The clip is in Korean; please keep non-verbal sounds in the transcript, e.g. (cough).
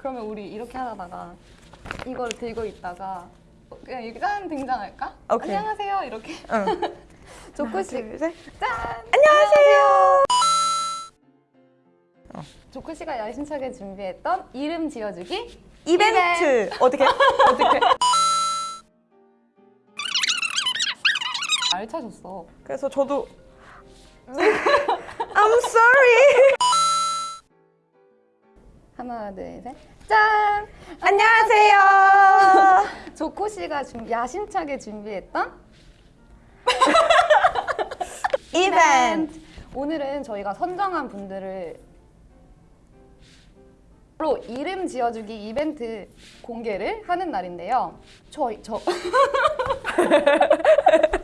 그러면 우리 이렇게 하다가 이걸 들고 있다가 그냥 이렇게 짠 등장할까? 오케이. 안녕하세요 이렇게 응. (laughs) 둘, 셋. 짠! 안녕하세요. 조코씨가 야심차게 준비했던 이름 지어주기 이벤트. 어떻게? (laughs) 어떻게? (laughs) 알차셨어 그래서 저도 I'm sorry. 하나 둘 셋 짠! 안녕하세요. 조코 씨가 준- 야심차게 준비했던 (laughs) 이벤트. 오늘은 저희가 선정한 분들을 로 이름 지어주기 이벤트 공개를 하는 날인데요. 저, 저? (laughs)